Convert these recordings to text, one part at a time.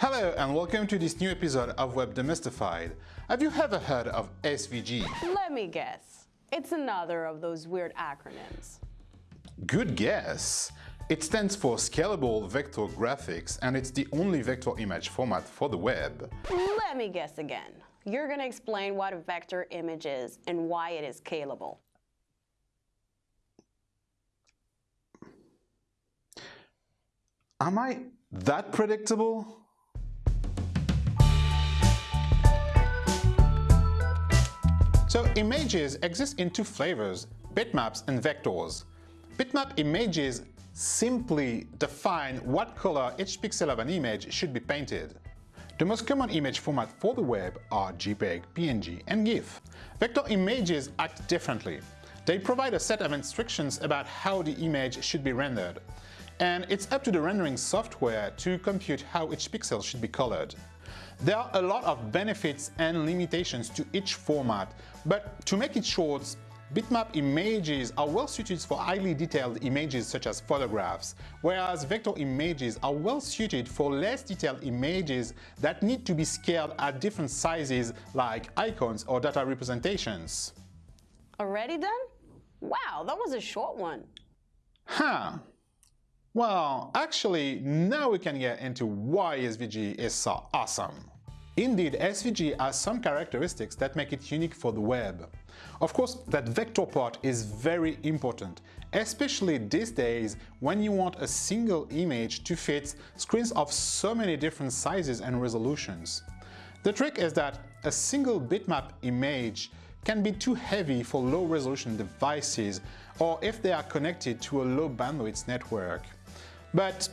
Hello and welcome to this new episode of Web Demystified. Have you ever heard of SVG? Let me guess. It's another of those weird acronyms. Good guess! It stands for Scalable Vector Graphics and it's the only vector image format for the web. Let me guess again. You're going to explain what a vector image is and why it is scalable. Am I that predictable? So images exist in two flavors, bitmaps and vectors. Bitmap images simply define what color each pixel of an image should be painted. The most common image format for the web are JPEG, PNG, and GIF. Vector images act differently. They provide a set of instructions about how the image should be rendered, and it's up to the rendering software to compute how each pixel should be colored. There are a lot of benefits and limitations to each format, but to make it short, bitmap images are well suited for highly detailed images such as photographs, whereas vector images are well suited for less detailed images that need to be scaled at different sizes like icons or data representations. Already done? Wow, that was a short one. Huh. Well, actually, now we can get into why SVG is so awesome. Indeed, SVG has some characteristics that make it unique for the web. Of course, that vector part is very important, especially these days when you want a single image to fit screens of so many different sizes and resolutions. The trick is that a single bitmap image can be too heavy for low-resolution devices or if they are connected to a low bandwidth network. But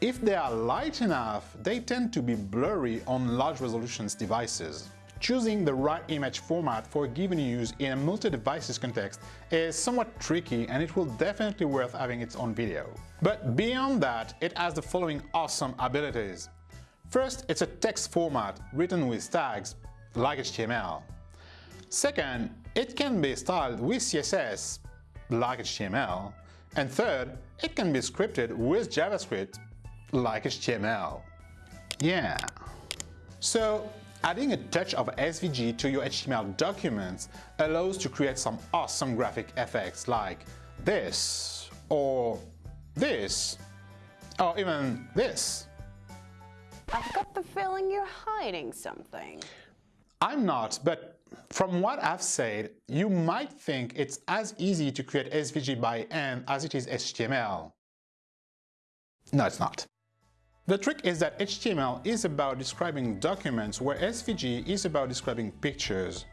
if they are light enough, they tend to be blurry on large resolution devices. Choosing the right image format for a given use in a multi-devices context is somewhat tricky and it will definitely worth having its own video. But beyond that, it has the following awesome abilities. First, it's a text format written with tags, like HTML. Second, it can be styled with CSS, like HTML. And third, it can be scripted with JavaScript, like HTML. Yeah. So, adding a touch of SVG to your HTML documents allows to create some awesome graphic effects like this, or this, or even this. I've got the feeling you're hiding something. I'm not, but from what I've said, you might think it's as easy to create SVG by hand as it is HTML. No, it's not. The trick is that HTML is about describing documents where SVG is about describing pictures.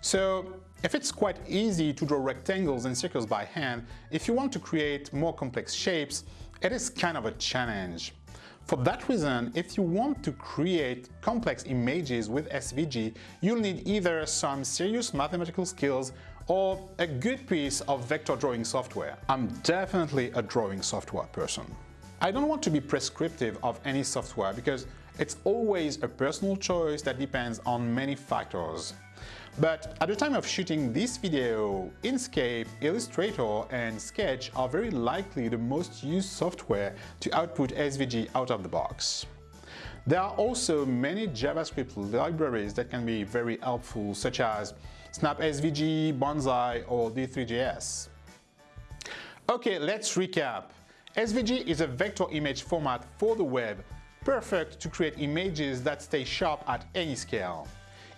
So if it's quite easy to draw rectangles and circles by hand, if you want to create more complex shapes, it is kind of a challenge. For that reason, if you want to create complex images with SVG, you'll need either some serious mathematical skills or a good piece of vector drawing software. I'm definitely a drawing software person. I don't want to be prescriptive of any software because it's always a personal choice that depends on many factors. But at the time of shooting this video, Inkscape, Illustrator and Sketch are very likely the most used software to output SVG out of the box. There are also many JavaScript libraries that can be very helpful such as SnapSVG, Bonsai or D3JS. Okay, let's recap. SVG is a vector image format for the web, perfect to create images that stay sharp at any scale.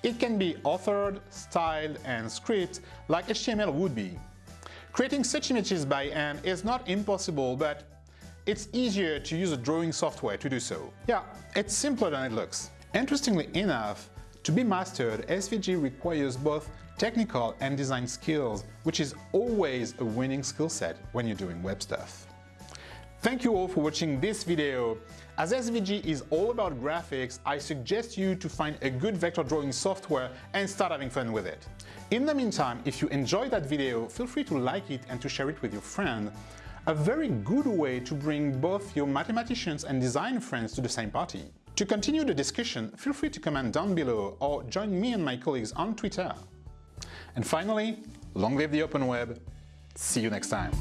It can be authored, styled, and scripted like HTML would be. Creating such images by hand is not impossible, but it's easier to use a drawing software to do so. Yeah, it's simpler than it looks. Interestingly enough, to be mastered, SVG requires both technical and design skills, which is always a winning skill set when you're doing web stuff. Thank you all for watching this video. As SVG is all about graphics, I suggest you to find a good vector drawing software and start having fun with it. In the meantime, if you enjoyed that video, feel free to like it and to share it with your friend. A very good way to bring both your mathematicians and design friends to the same party. To continue the discussion, feel free to comment down below or join me and my colleagues on Twitter. And finally, long live the open web. See you next time.